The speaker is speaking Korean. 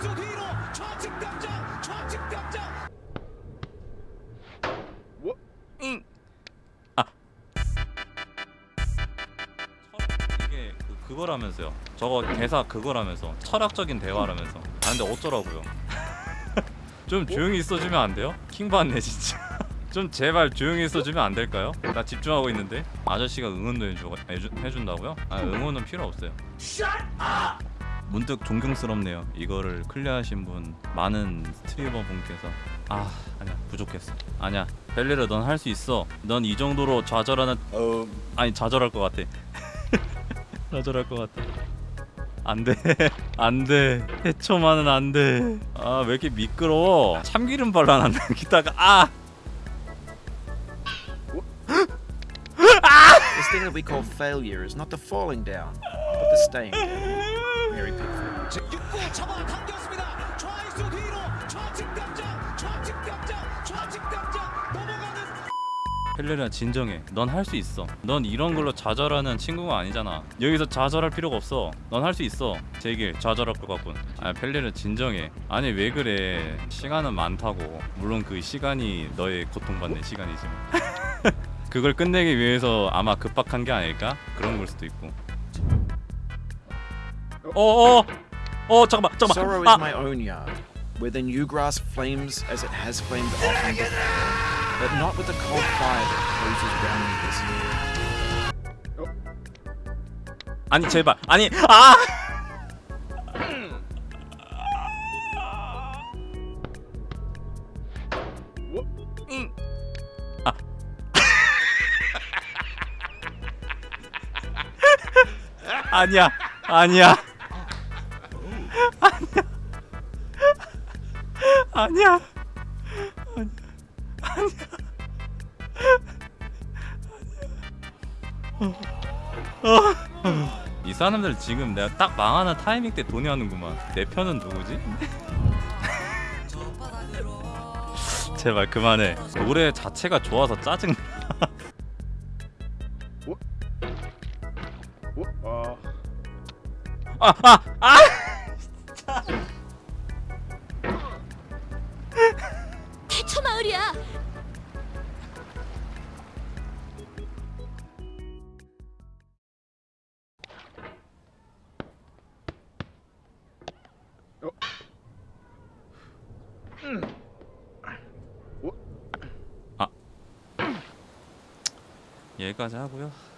좌익수 뒤로 좌측 병장 좌측 병장 잉. 아. 이게 그, 그거라면서요. 저거 대사 그거라면서 철학적인 대화라면서. 아 근데 어쩌라고요? 좀 조용히 있어주면 안 돼요? 킹 받네 진짜. 좀 제발 조용히 있어주면 안 될까요? 나 집중하고 있는데 아저씨가 응원도 해주, 해주, 해준다고요? 아 응원은 필요 없어요. 문득 존경스럽네요. 이거를 클리어하신 분 많은 스트리머 분께서 아 아니야 부족했어. 아니야 벨리르 넌할 수 있어. 넌 이 정도로 좌절하는 아니 좌절할 것 같아. 좌절할 것 같아. 안돼 안돼 해초만은 안돼. 아 왜 이렇게 미끄러워? 참기름 발라놨나 기다가 아 This thing that we call failure is not the falling down, but the staying down. Mary Pickford. 6구 잡아 당겼습니다 좌익수 뒤로 좌측 병장 좌측 병장 좌측 병장 넘어가는 펠레리아 진정해. 넌 할 수 있어. 넌 이런 걸로 좌절하는 친구가 아니잖아. 여기서 좌절할 필요가 없어. 넌 할 수 있어. 제길 좌절할 것 같군. 아 펠레리아 진정해. 아니 왜 그래? 시간은 많다고. 물론 그 시간이 너의 고통받는 시간이지만. 그걸 끝내기 위해서 아마 급박한 게 아닐까? 그런 걸 수도 있고. 어어 어 잠깐만 Sorrow 잠깐만. is 아 my own yard, where the new grass flames as it has flamed often before, but not with the cold fire that closes round me this year. 아니 제발 아니 아 응. 아. 아니야 아니야. 아니야. 아니야. 이 사람들 지금 내가 딱 망하는 타이밍 때 돈이 하는구만. 내 편은 누구지? 제발 그만해. 노래 자체가 좋아서 짜증나. 아, 아, 아! 마을이야. 여기까지 하고요